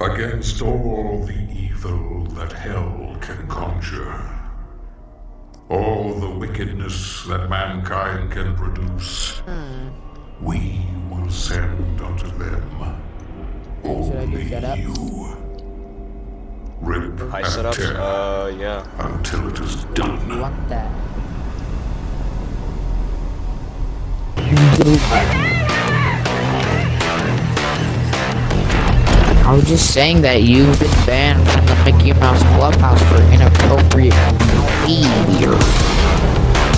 against all the evil that hell can conjure, all the wickedness that mankind can produce, we will send unto them only you. Rip High and setups? tear Uh, yeah. until it is done. want that? I was just saying that you've been banned from the Mickey Mouse Clubhouse for inappropriate behavior.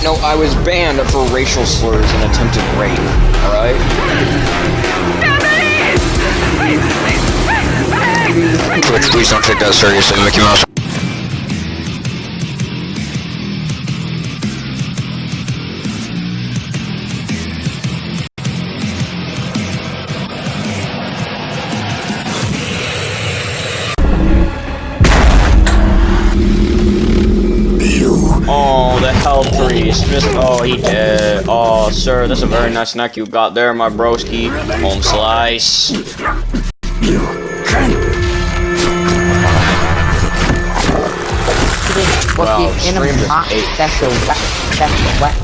No, I was banned for racial slurs and attempted rape. Alright? Twitch, please don't take that seriously, Mickey Mouse. Just, oh, he dead. Oh, sir, that's a very nice snack you got there, my broski. Home slice. What Wow, the stream just ate. special we- special weapon. You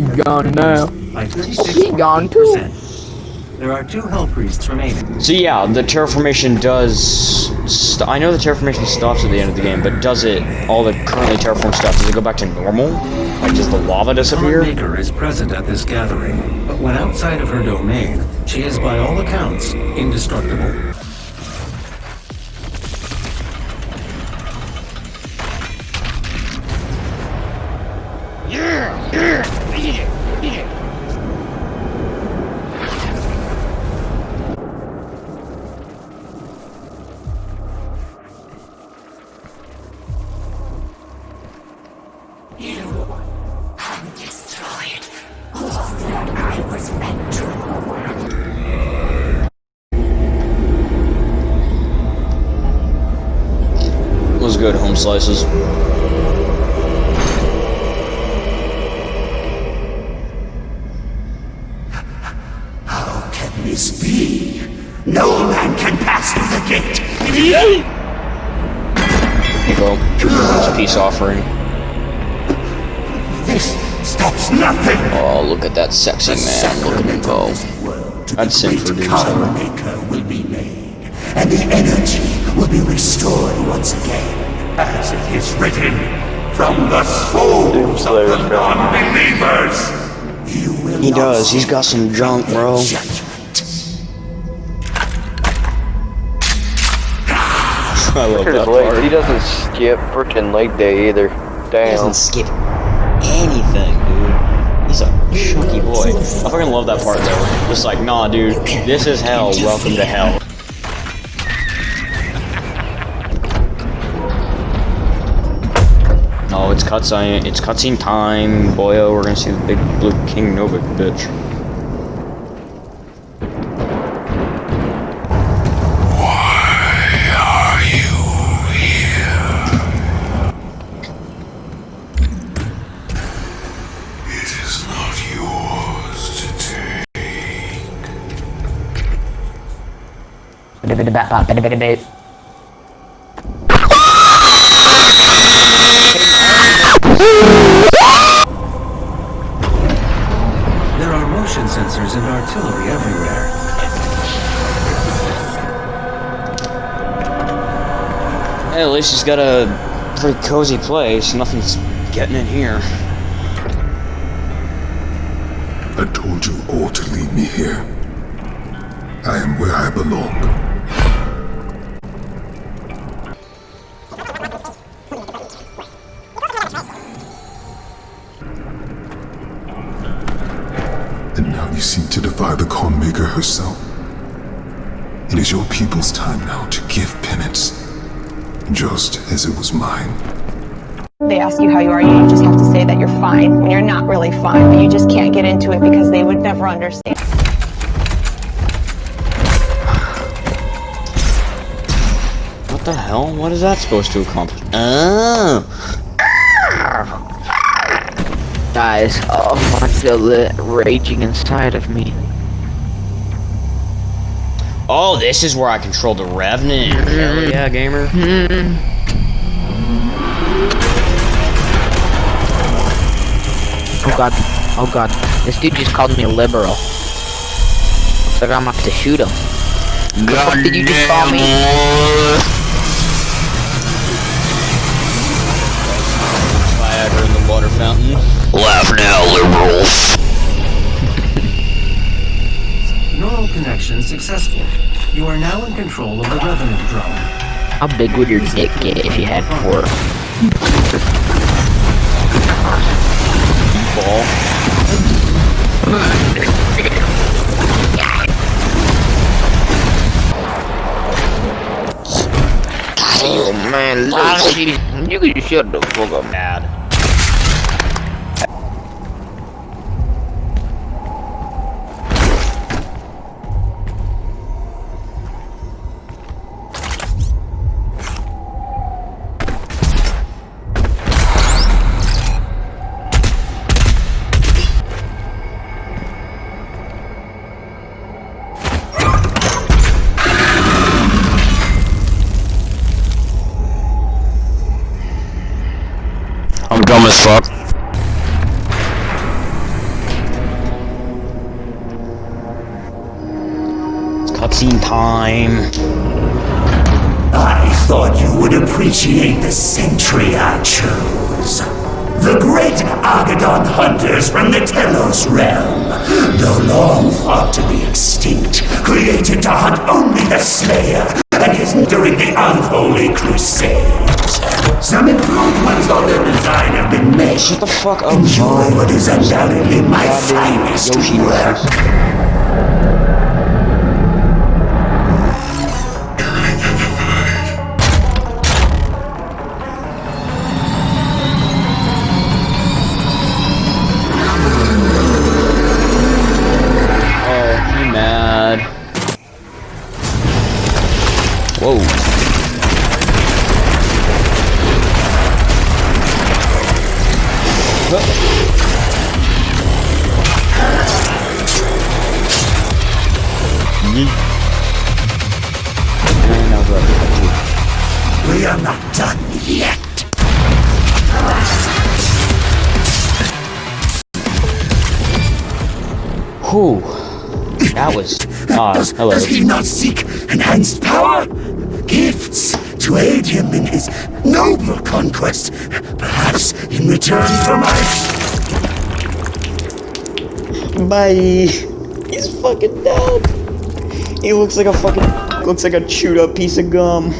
consumption of He gone now. by He gone too. There are two Hell Priests remaining. So yeah, the terraformation does. St I know the terraformation stops at the end of the game, but does it all the currently terraformed stuff? Does it go back to normal? Like does the lava disappear? The Maker is present at this gathering, but when outside of her domain, she is by all accounts indestructible. Home slices. can this be? No man can pass through the gate. Here you go. It's a peace offering. This stops nothing. Oh, look at that sexy man. Look at him go. The sing for great dudes, Karma though. Maker will be made, and the energy will be restored once again, as it is written, from the souls of the non-believers. He does. He's got some junk, bro. I love that part. he doesn't skip freaking leg day either. He Damn. doesn't skip anything, dude. He's a chunky boy. I fucking love that part though. Just like, nah, dude, this is hell. Welcome to hell. It's cutscene. It's cutscene time, boyo. Oh, we're gonna see the big blue King Novik bitch. Why are you here? It is not yours to take. Artillery everywhere. Hey, at least he's got a pretty cozy place. Nothing's getting in here. I told you all to leave me here. I am where I belong. And now you seek to defy the Khan Maker herself. It is your people's time now to give penance, just as it was mine. They ask you how you are, you just have to say that you're fine when you're not really fine, but you just can't get into it because they would never understand. What the hell? What is that supposed to accomplish? Oh. Guys, oh, I feel it raging inside of me. Oh, this is where I control the Revenant. Hell yeah, gamer. Mm-hmm. Oh god, oh god. This dude just called me a liberal. Looks like I'm gonna have to shoot him. What did you just call me? Viagra in the water fountain. Laugh now, liberals. Connection successful. You are now in control of the Revenant drone. How big would your dick get if you had four? Ball. Oh man, you can shut the fuck up. Bad. Cutscene time. I thought you would appreciate the century I chose. The great Agaddon hunters from the Telos realm, though long thought to be extinct, created to hunt only the Slayer and his during the unholy crusades. Some improvements on their design have been made. Shut the fuck up, Enjoy what is undoubtedly my finest Yoshi work. Whoa. Yeet. And I was. We are not done yet. Whew. That was. Ah, Does, hello. does he not seek enhanced power? Gifts to aid him in his noble conquest. Perhaps in return for my Bye. He's fucking dead. He looks like a fucking looks like a chewed up piece of gum.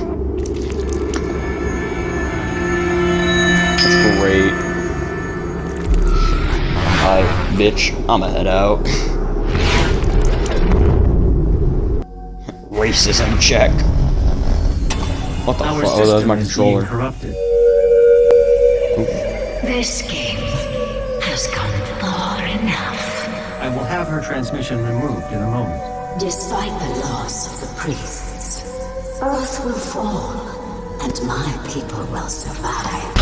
That's great. Alright, bitch. I'ma head out. Racism check. What the Our fuck? Oh, that was system my is being controller. corrupted. This game has gone far enough. I will have her transmission removed in a moment. Despite the loss of the priests, Earth will fall, and my people will survive.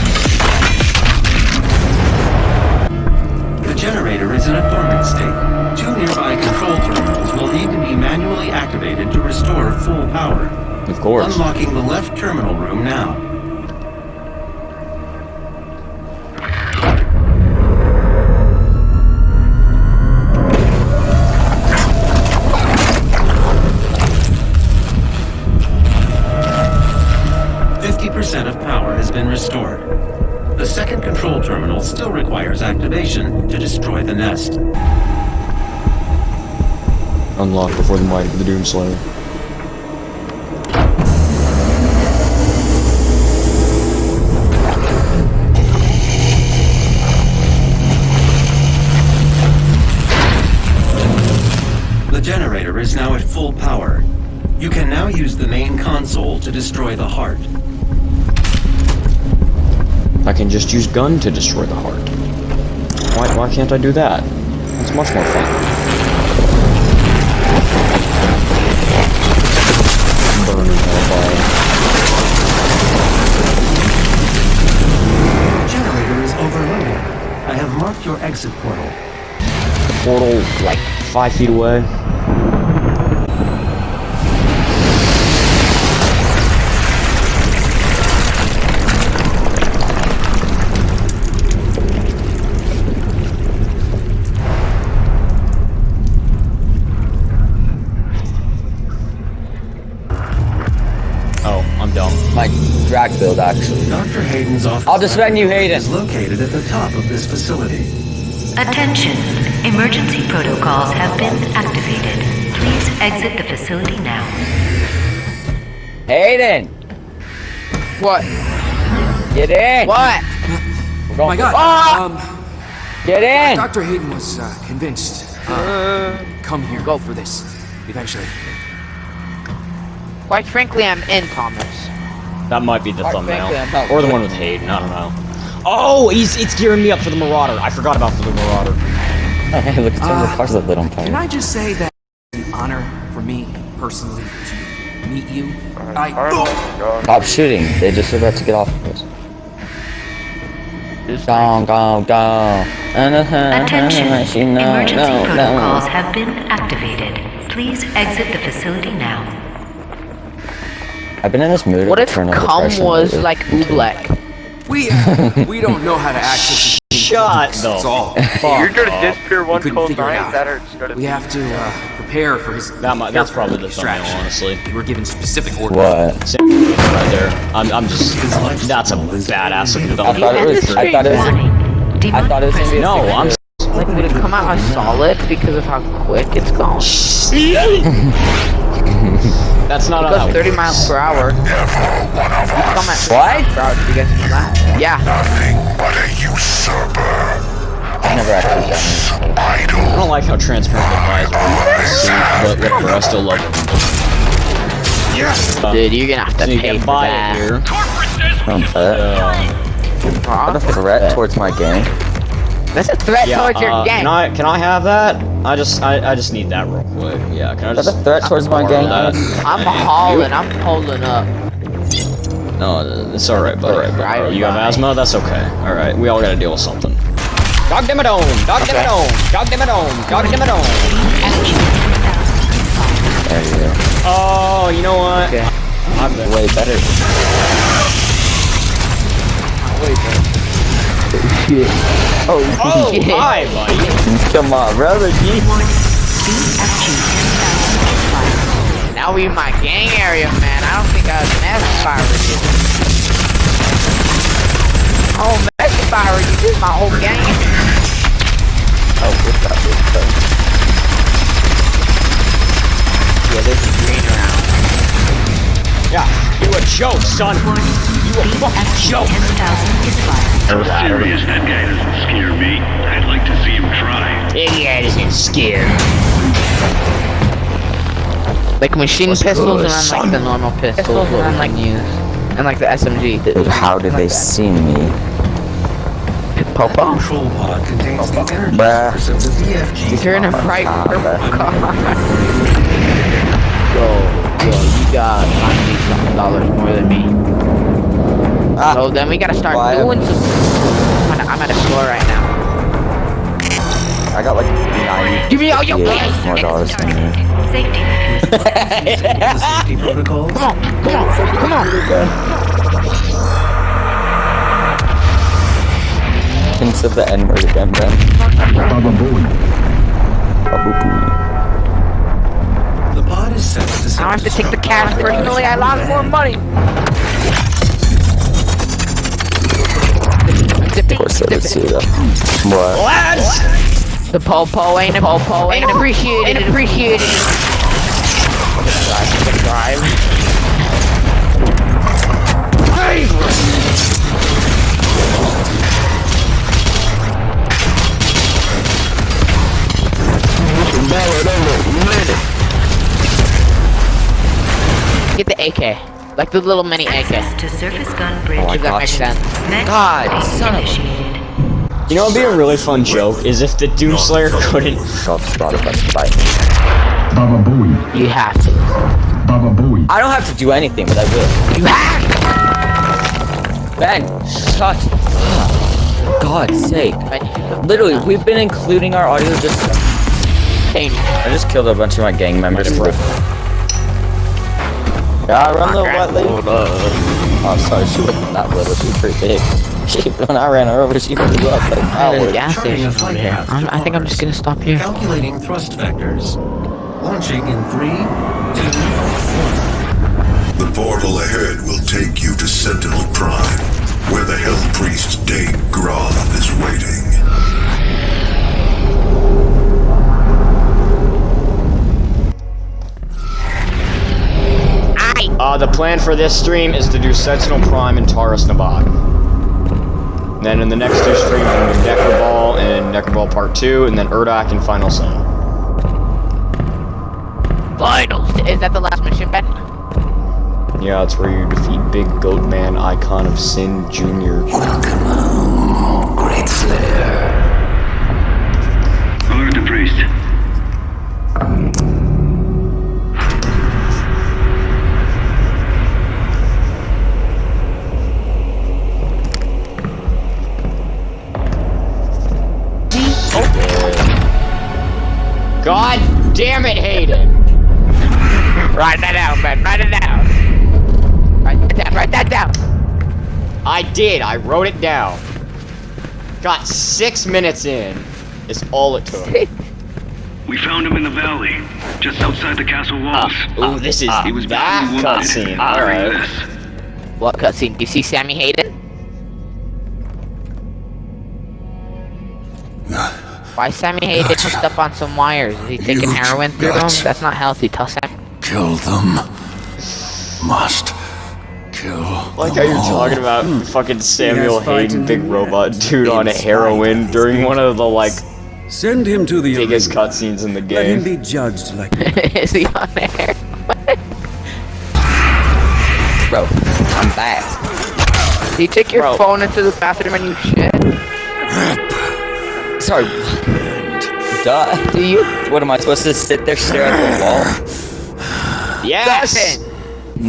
The generator is in a dormant state. Two nearby control terminals will need to be manually activated to restore full power. Of course. Unlocking the left terminal room now. Fifty percent of power has been restored. The second control terminal still requires activation to destroy the nest. Unlock before the might of the Doomslayer. Is now at full power. You can now use the main console to destroy the heart. I can just use gun to destroy the heart. Why, why can't I do that? It's much more fun. Burning hellfire. Generator is overloaded. I have marked your exit portal. The Portal, like, five feet away. Drag build, actually. Dr. Hayden's office I'll defend you, Hayden. is located at the top of this facility. Attention! Emergency protocols have been activated. Please exit the facility now. Hayden! What? Get in! What? We're Oh going my god. Ah! Um, Get in! Dr. Hayden was uh, convinced. Uh, come here. Go for this. Eventually. Quite frankly, I'm in, Thomas. That might be the Quite thumbnail. frankly, I'm not Or the one with Hayden, I don't know. Oh, he's it's gearing me up for the Marauder. I forgot about the Marauder. Hey, look at some the Uh, cars that lit on fire. Can. I just say that it's an honor for me, personally, to meet you? I. Stop shooting. They just about to get off of us. Go, go, go. Uh, uh, Attention! Uh, no, Emergency no, protocols no. have been activated. Please exit the facility now. I've been in this mood What of if eternal cum depression was lately. like oobleck? We uh, we don't know how to access this. Shut That's the all. You're gonna disappear We one couldn't cold figure night. That hurts. We have to uh, prepare for his. That might, that's probably the thumbnail, extraction. honestly. We were given specific orders. What? Same right there. I'm, I'm just. That's a badass of I development. thought it was. I thought it was. I thought it was gonna No, I'm. Like, would it come out as solid because of how quick it's going? That's not It how goes that 30 miles per hour. You come at 30 What? miles per hour. Did you guys? Yeah. Nothing but a usurper. I've never actually done it. I don't like how transparent the visor is, but whatever, I still love it. Uh, Dude, you're gonna have to so pay can for buy that. it here. Don't bet. Uh, What a threat towards my gang. That's a threat yeah, towards your uh, gang. can I can I have that? I just I, I just need that real quick. Yeah, can I Is that just a threat towards my borrow gang? I'm hauling. I'm pulling up. No, it's alright, buddy. Alright, Alright, right, you have asthma? That's okay. Alright, we all gotta deal with something. Dog Dimmadome! Dog Dimmadome! Dog Dimmadome! Dog Dimmadome! There you go. Oh, you know what? Okay. I'm good. Way better. Oh, Oh, shit. Oh, hi, buddy. Come on, brother. G. Now we in my gang area, man. I don't think I was messed with you. Oh, with you. This is my whole gang. Oh, what's up? What's up? Yeah, there's a green around. Yeah, you a joke, son. You a fucking joke. 10,000 is. Serious, that guy doesn't scare me. I'd like to see him try. Yeah, doesn't scare. Like machine What's pistols good, and son? like the normal pistols what we can use. And like the SMG. Dude, how did they see me? Popo? Control pod contains the energy Bruh. source of the BFG. You're in a bright purple car. Yo, yo, you got ninety something dollars more than me. Ah, So then we gotta start why- doing some. I'm at, I'm at a store right now. I got like 90 Give me all your yeah, cash. more dollars than you. Safety. Safety protocols. Come on, come on, come on. Hints of the N word again, Ben. The pod is set I have to take the cash personally. I lost more money. Of course, I did see that. What? The popo ain't a popo ain't appreciated. Appreciated. Drive, drive. Get the AK. Like the little mini AK. Access to surface gun bridge. Oh my If gosh. makes God, son of a- You know, it'd be a really fun joke is if the Doomslayer couldn't. God, brought up us by. Baba Booey. You have to. Baba Booey. I don't have to do anything, but I will. You have Ben, shut. For God's sake. Literally, we've been including our audio just. Change. I just killed a bunch of my gang members for. Yeah, I run the wet lady. Oh, sorry, she wasn't that little. She was pretty big. She, when I ran her over, she blew up like There's a fireworks. gas station over here. I'm, I think I'm just gonna stop here. Calculating thrust vectors. Launching in three, two, The portal ahead will take you to Sentinel Prime, where the Hell Priest Deag Grav is waiting. Uh, the plan for this stream is to do Sentinel Prime and Taras Nabad. And then in the next two streams, I'm going to do Nekravol and Nekravol Part 2, and then Urdak and Final Sin. Finals. Is that the last mission, Ben? Yeah, it's where you defeat Big Goat Man, Icon of Sin Jr. Great Write that down, Ben. Write it down. Write that down. Write that down. I did, I wrote it down. Got six minutes in, is all it took. We found him in the valley, just outside the castle ah. walls. Ooh, this is ah. he was that cutscene. Ah. Alright. this. What cutscene? Do you see Sammy Hayden? Why Sammy Hayden hooked up on some wires? Is he taking Huge heroin through them? That's not healthy. Tell Sam. Kill them. Must kill. Like how you're talking about hmm. fucking Samuel Hayden, big robot dude on heroin during one of the like Send him to the biggest cutscenes in the game. Let him be judged like is he on there? Bro, I'm back. Do you take your Bro. phone into the bathroom and you shit? Sorry. Duh. Do you? What am I supposed to sit there stare at the wall? Yes!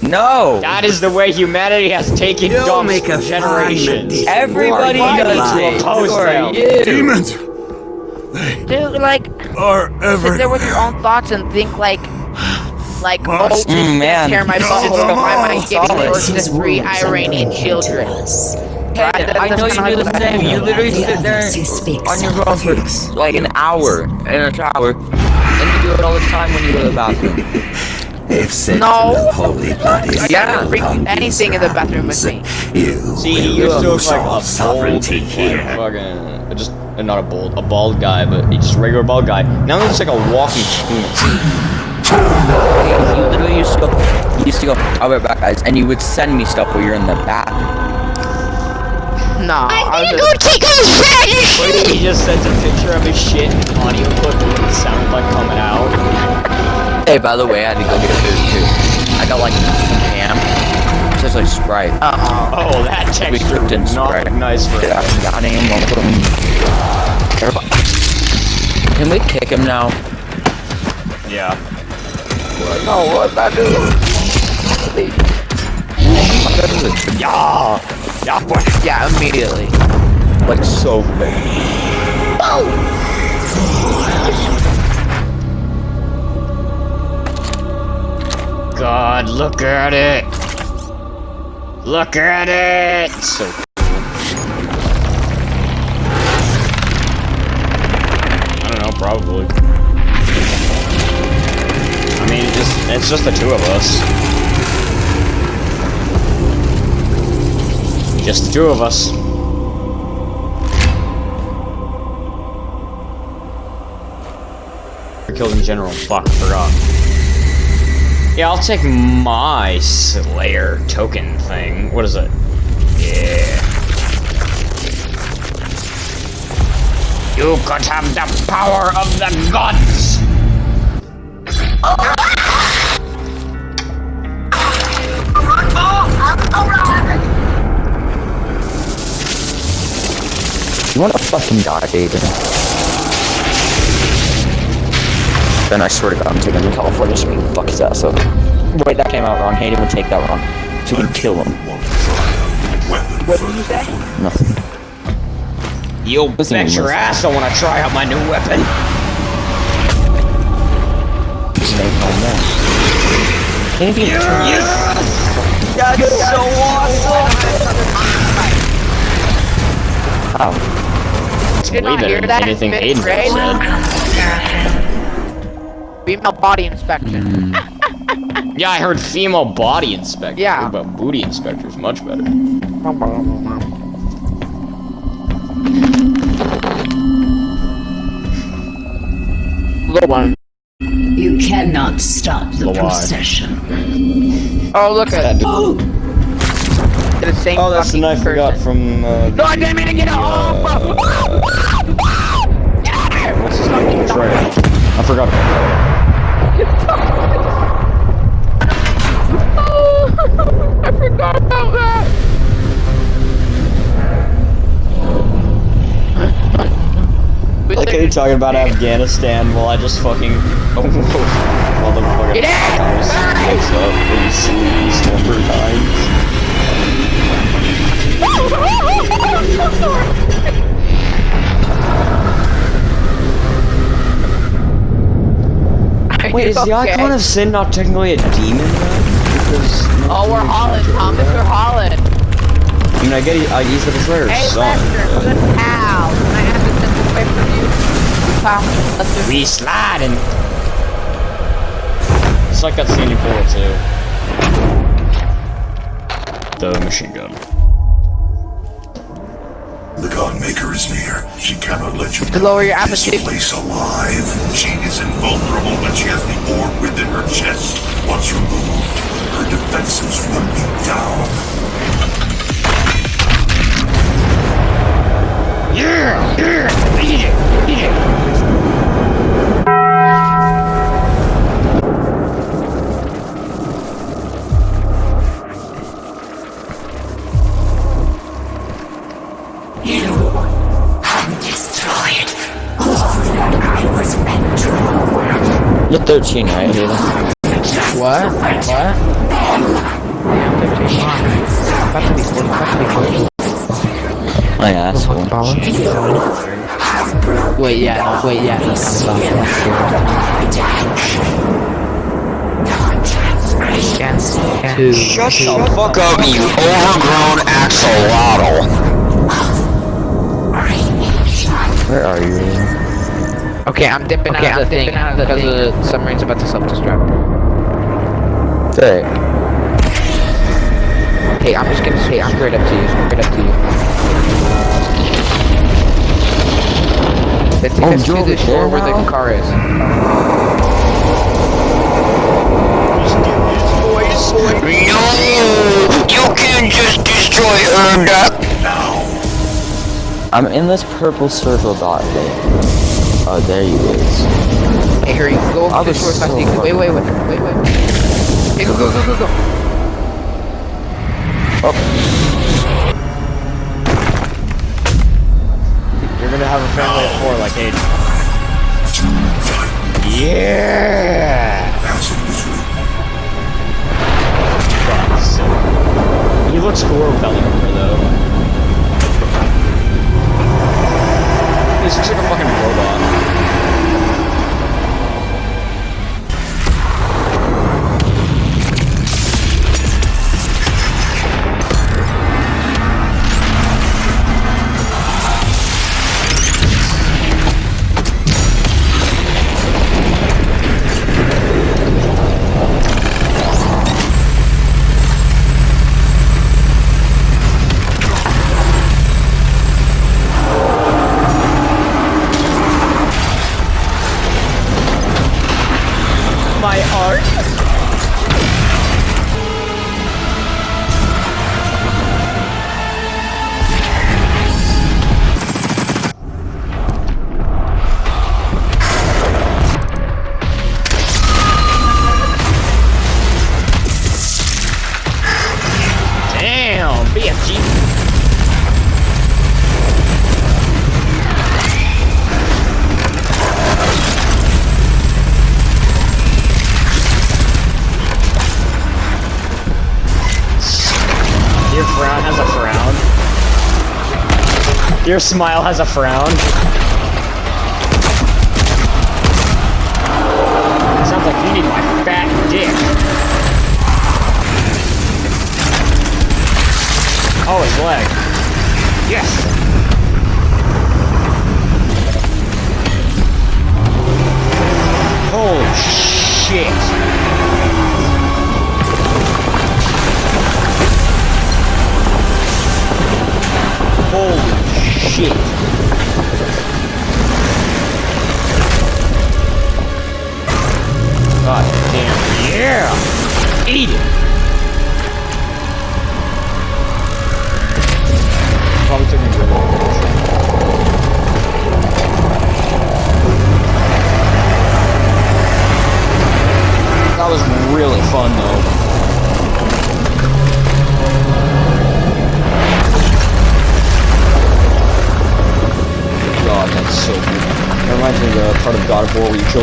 No. That is the way humanity has taken You'll dumps make a generations. Everybody Why does would you it. oppose Who are them? you? Demons! Dude, like, Are sit there with your own thoughts and think like, like, oh, Mm, man. tear my butthole, Come why am I on, giving birth to three Iranian children? Hey, I know you do the same. You literally sit there on your phone for like an hour in a shower, and you do it all the time when you go to the bathroom. If sent No. to the holy blood is I never bring upon anything in the bathroom with me. you See, he will used to lose like all a sovereignty bald, here. fucking, just uh, not a bald, a bald guy, but he's just regular bald guy. Now he looks like a walking penis. You literally used to go, you used to go, I'll be back, guys, and you would send me stuff while you're in the bathroom. No, I was just, take a shit. He just sends a picture of his shit and audio clip of what it sounded like coming out. Hey, by the way, I had to go get food too. I got like ham, just like Sprite. uh Oh, that We texture cooked in would not Sprite. nice for Yeah, him. Everybody. Can we kick him now? Yeah. no, what I do? Yeah! Yeah, boy. Yeah, immediately. Like so bad. God, look at it! Look at it! So cool. I don't know, probably. I mean, it just it's just the two of us. Just the two of us. Killed in general. Fuck, forgot. Yeah, I'll take my Slayer token thing. What is it? Yeah. You could have the power of the gods! You wanna fucking die, Aiden? Then I swear to God, I'm taking him to California so we can fuck his ass up. Wait, that came out wrong. Hayden would take that wrong. So we can kill him. What did you say? Nothing. You'll bet Listen, your listen. ass I want to try out my new weapon. Snake on that. Anything That's so awesome! How? It's Did way not better hear than that, anything Fifth Aiden said. Female body inspection. Yeah, I heard female body inspector. Yeah. But booty inspector is much better. Little one. You cannot stop the Why? procession. Oh, look at it. Oh, The same that's the fucking knife we got from. Uh, No, I didn't mean to get it off! what's his name? Trey. I forgot. I forgot about that. We Like, are you talking about Afghanistan while I just fucking. Oh, fucking. Get out! wakes up and sleeps Wait, is the okay? Icon of Sin not technically a demon then? Oh, we're Holland, Thomas. We're Holland. I mean, I get he, uh, he's the Destroyer's Hey, son. Lester, good pal. Can I have this simple quick from you? Pal, Lester. We sliding. It's like that scene in Portal 2. The machine gun. The Godmaker is near. She cannot let you To lower your this appetite. place alive. She is invulnerable, but she has the orb within her chest. Once removed, her defenses will be down. Yeah! Yeah! Asshole. Wait, yeah, no, wait, yeah. no, Chance two. Shut the fuck up, you overgrown axolotl. Where are you? Okay, I'm dipping Okay, out of the I'm thing because the submarine's about to self-destruct. Hey. Hey, I'm just gonna say, I'm straight up to you, straight up to you. Take Oh, us to the shore where now? the car is. No! You can't just destroy! I'm in this purple circle dot thing. Oh, there you is. Hey, hurry, go I over to was so you can- Wait, wait, wait, wait, wait. Hey, go, go, go, go, go. You're gonna have a family of four like Aiden. Yeah! He looks the armor though. He looks like a Your smile has a frown. Sounds like you need my fat dick. Oh, his leg. Yes. Shit.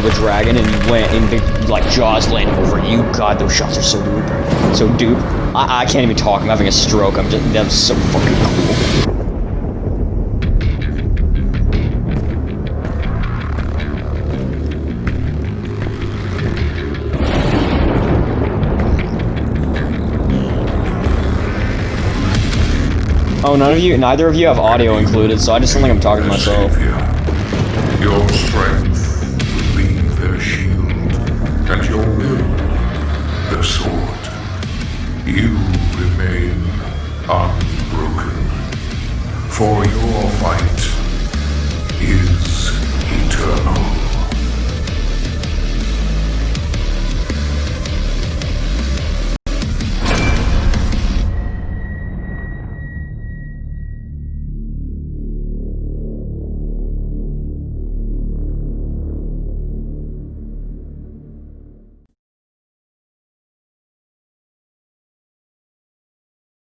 The dragon and went and the like jaws landing over you. God, those shots are so dupe. So dupe. I, I can't even talk. I'm having a stroke. I'm just that's so fucking cool. Oh, none of you, neither of you have audio included, so I just sound like I'm talking to myself. Your strength and your will the sword. You remain unbroken. For your fight